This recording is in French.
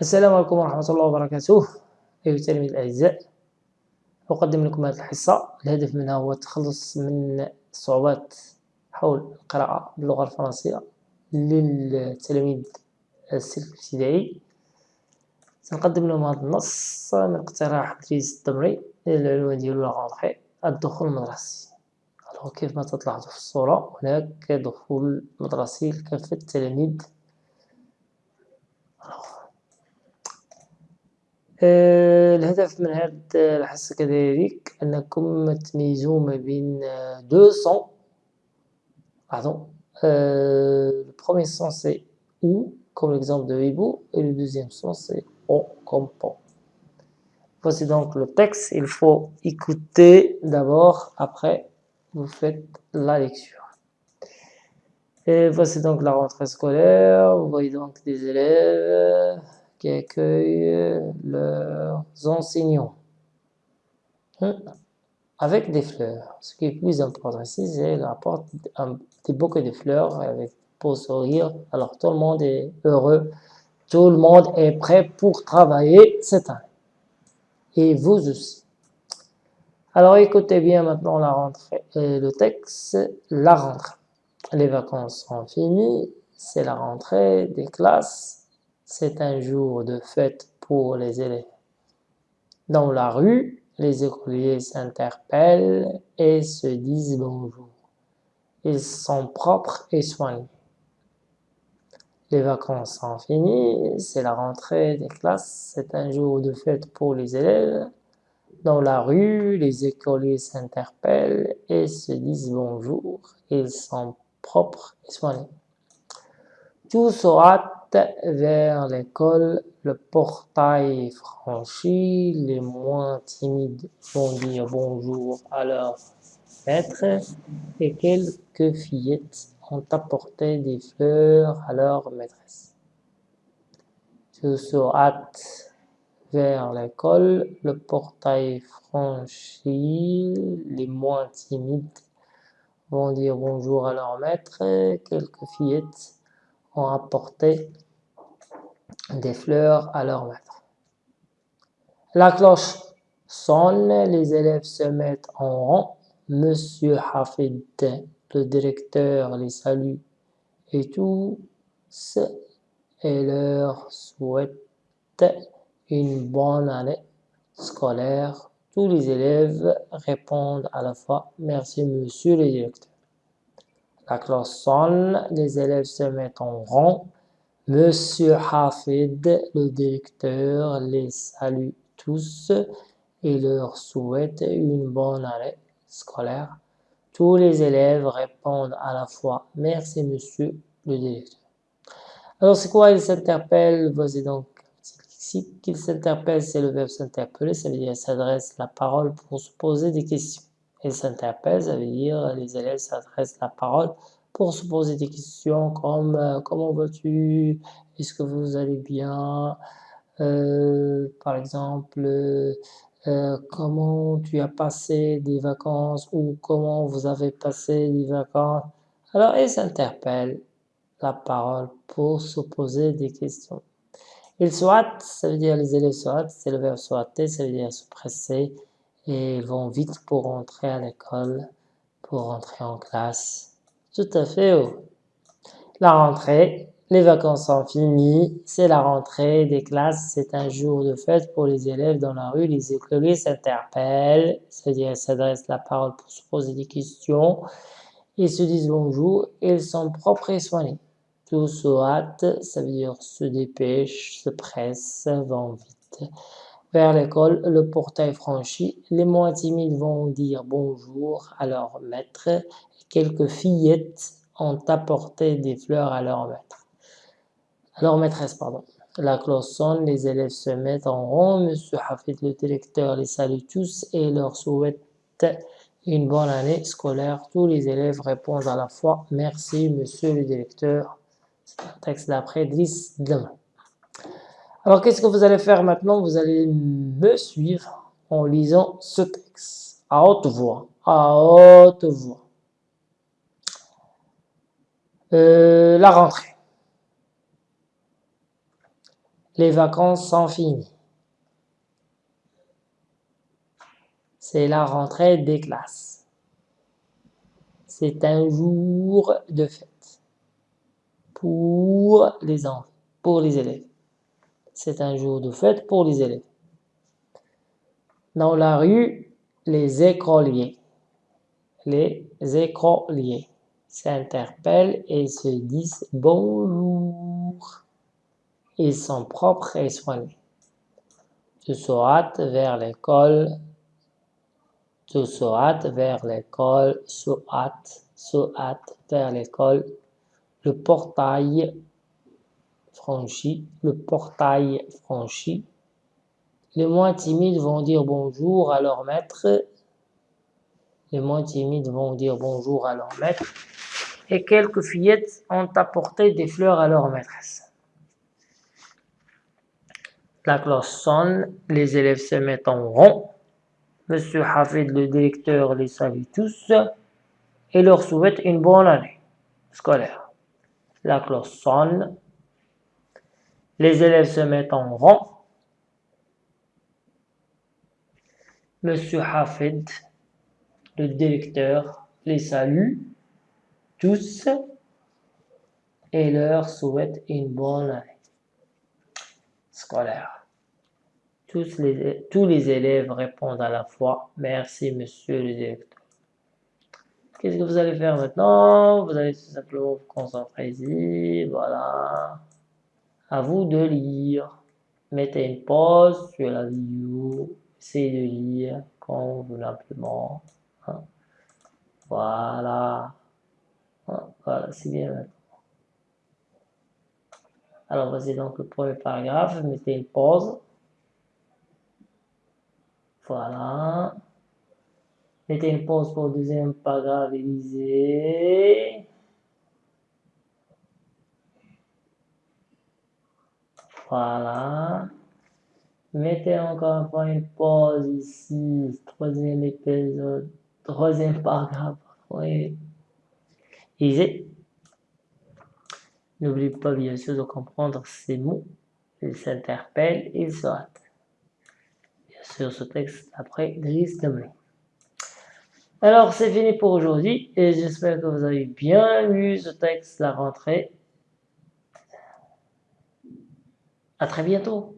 السلام عليكم ورحمة الله وبركاته. أيها التلاميذ الأعزاء أقدم لكم هذه الحصة. الهدف منها هو التخلص من الصعوبات حول القراءة باللغة الفرنسية للتلاميذ السلك الابتدائي. سنقدم لهم هذا النص من اقتراح إدريس الدمري العنوان ديالو لا الدخول المدرسي. كيف ما تلاحظوا في الصورة هناك دخول مدرسي لكافة التلاميذ الهدف من هذه الحصة كذلك أنكم تميزوا ما بين دو سون لاحظوا le premier son c'est ou comme l'exemple de hibou et le deuxième son c'est o comme po voici donc le texte il faut écouter d'abord après vous faites la lecture et voici donc la rentrée scolaire vous voyez donc des élèves qui accueillent leurs enseignants hein, avec des fleurs. Ce qui est plus important ici, c'est apporte un petit bouquet de fleurs avec pour sourire. Alors tout le monde est heureux, tout le monde est prêt pour travailler cette année. Et vous aussi. Alors écoutez bien maintenant la rentrée, et le texte, la rentrée. Les vacances sont finies, c'est la rentrée des classes c'est un jour de fête pour les élèves. Dans la rue, les écoliers s'interpellent et se disent bonjour. Ils sont propres et soignés. Les vacances sont finies, c'est la rentrée des classes, c'est un jour de fête pour les élèves. Dans la rue, les écoliers s'interpellent et se disent bonjour. Ils sont propres et soignés. Tout sera vers l'école, le portail franchi, les moins timides vont dire bonjour à leur maître et quelques fillettes ont apporté des fleurs à leur maîtresse. Je se hâte vers l'école, le portail franchi, les moins timides vont dire bonjour à leur maître, quelques fillettes ont apporté des fleurs à leur maître. La cloche sonne, les élèves se mettent en rang. Monsieur Hafid, le directeur, les salue et tous et leur souhaite une bonne année scolaire. Tous les élèves répondent à la fois « Merci monsieur le directeur ». La cloche sonne, les élèves se mettent en rang. Monsieur Hafid, le directeur, les salue tous et leur souhaite une bonne année scolaire. Tous les élèves répondent à la fois « Merci monsieur le directeur ». Alors c'est quoi il s'interpelle? Voici donc ici qu'il s'interpelle, c'est le verbe s'interpeller, ça veut dire s'adresse la parole pour se poser des questions. Il s'interpelle, ça veut dire les élèves s'adressent la parole pour se poser des questions comme euh, comment vas-tu, est-ce que vous allez bien, euh, par exemple, euh, comment tu as passé des vacances ou comment vous avez passé des vacances? Alors, ils s'interpellent la parole pour se poser des questions. Ils souhaitent, ça veut dire les élèves souhaitent, c'est le verbe souhaiter, ça veut dire se presser et vont vite pour rentrer à l'école, pour rentrer en classe. Tout à fait. Oh. La rentrée, les vacances sont finies, c'est la rentrée des classes, c'est un jour de fête pour les élèves dans la rue, les écoliers s'interpellent, c'est-à-dire s'adressent la parole pour se poser des questions, ils se disent bonjour, ils sont propres et soignés. Tout se hâte, ça veut dire se dépêche, se presse, vont vite. Vers l'école, le portail franchi, les moins timides vont dire bonjour à leur maître quelques fillettes ont apporté des fleurs à leur maître. Maîtresse. La cloche sonne, les élèves se mettent en rond, Monsieur Hafid, le directeur, les salue tous et leur souhaite une bonne année scolaire. Tous les élèves répondent à la fois « Merci, monsieur le directeur ». C'est un texte d'après Driss. Alors, qu'est-ce que vous allez faire maintenant? Vous allez me suivre en lisant ce texte à haute voix. À haute voix. Euh, la rentrée. Les vacances sont finies. C'est la rentrée des classes. C'est un jour de fête pour les enfants, pour les élèves. C'est un jour de fête pour les élèves. Dans la rue, les écoliers, s'interpellent et se disent bonjour. Ils sont propres et soignés. Tu se hâtes vers l'école, tu se hâtes vers l'école, se hâte, se hâte vers l'école. Le portail franchi, le portail franchi. Les moins timides vont dire bonjour à leur maître. Les moins timides vont dire bonjour à leur maître. Et quelques fillettes ont apporté des fleurs à leur maîtresse. La cloche sonne, les élèves se mettent en rond. Monsieur Hafid, le directeur, les salue tous et leur souhaite une bonne année scolaire. La cloche sonne, les élèves se mettent en rond. Monsieur Hafid, le directeur, les salue tous et leur souhaite une bonne année scolaire. Tous les, tous les élèves répondent à la fois « Merci, monsieur le directeur ». Qu'est-ce que vous allez faire maintenant? Vous allez tout simplement vous concentrer ici, voilà. À vous de lire. Mettez une pause sur la vidéo, essayez de lire convenablement. Hein. Voilà. Hein, voilà, c'est bien maintenant. Alors voici donc le premier paragraphe, mettez une pause. Voilà. Mettez une pause pour le deuxième paragraphe lisez. Voilà. Mettez encore une une pause ici, troisième épisode, troisième paragraphe. Oui. Lisez. N'oubliez pas bien sûr de comprendre ces mots. Ils s'interpellent, ils se hâtent. Bien sûr, ce texte après Gris de Alors, c'est fini pour aujourd'hui et j'espère que vous avez bien lu ce texte, la rentrée. À très bientôt.